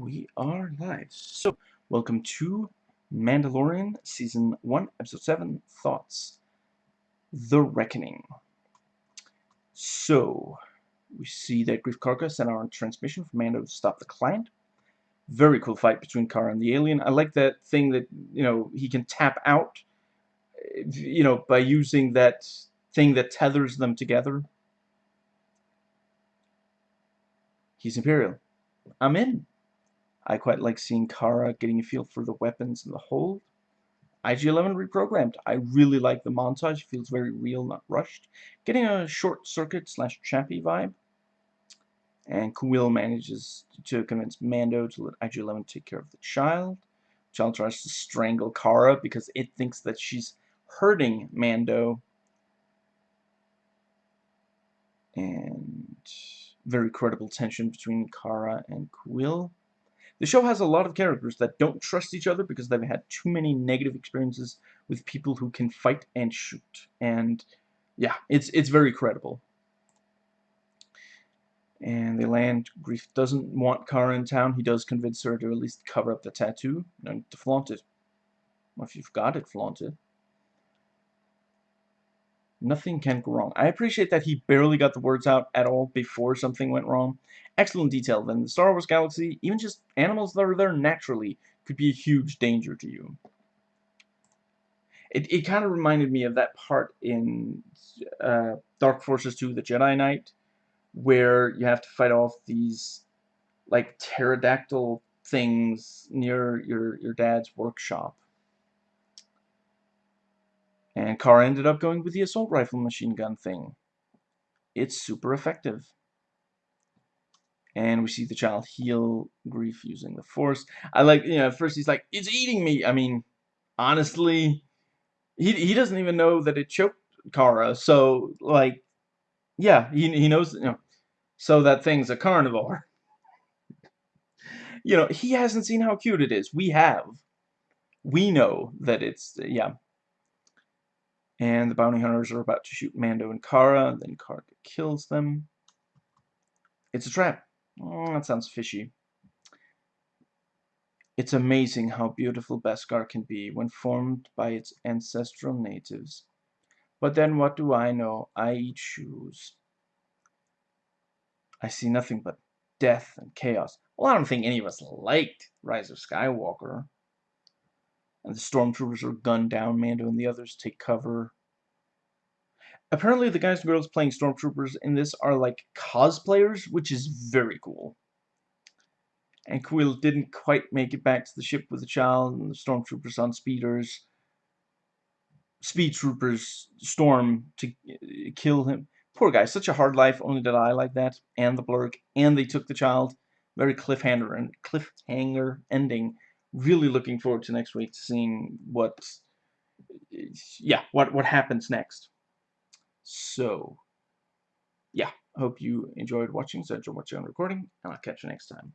we are live. So, welcome to Mandalorian Season 1, Episode 7, Thoughts. The Reckoning. So, we see that Greef Karga sent out a transmission for Mando to stop the client. Very cool fight between Cara and the alien. I like that thing that, you know, he can tap out, you know, by using that thing that tethers them together. He's Imperial. I'm in. I quite like seeing Cara getting a feel for the weapons in the hold. IG-11 reprogrammed. I really like the montage. It feels very real, not rushed. Getting a short circuit slash Chappie vibe. And Kuiil manages to convince Mando to let IG-11 take care of the child. Child tries to strangle Cara because it thinks that she's hurting Mando. And very credible tension between Cara and Kuiil. The show has a lot of characters that don't trust each other because they've had too many negative experiences with people who can fight and shoot. And yeah, it's it's very credible. And they land. Greef doesn't want Cara in town. He does convince her to at least cover up the tattoo and to flaunt it. Well, if you've got it, flaunt it. Nothing can go wrong. I appreciate that he barely got the words out at all before something went wrong. Excellent detail. Then the Star Wars galaxy, even just animals that are there naturally, could be a huge danger to you. It, it kind of reminded me of that part in uh, Dark Forces 2, The Jedi Knight, where you have to fight off these like pterodactyl things near your, your dad's workshop. And Cara ended up going with the assault rifle machine gun thing. It's super effective. And we see the child heal Greef using the force. I like, you know, at first he's like, it's eating me. I mean, honestly, he, he doesn't even know that it choked Cara. So, like, yeah, he, he knows, you know, so that thing's a carnivore. you know, he hasn't seen how cute it is. We have. We know that it's, yeah, and the bounty hunters are about to shoot Mando and Cara. Then Cara kills them. It's a trap. Oh, that sounds fishy. It's amazing how beautiful Beskar can be when formed by its ancestral natives. But then what do I know? I eat shoes. I see nothing but death and chaos. Well, I don't think any of us liked Rise of Skywalker and the stormtroopers are gunned down. Mando and the others take cover. Apparently, the guys and girls playing stormtroopers in this are like cosplayers, which is very cool. And Kuiil didn't quite make it back to the ship with the child, and the stormtroopers on speeders. Speed troopers storm to uh, kill him. Poor guy, such a hard life. Only did I like that, and the blurrg, and they took the child. Very cliffhanger and cliffhanger ending really looking forward to next week to seeing what yeah what what happens next. So yeah hope you enjoyed watching so enjoy watching on recording and i'll catch you next time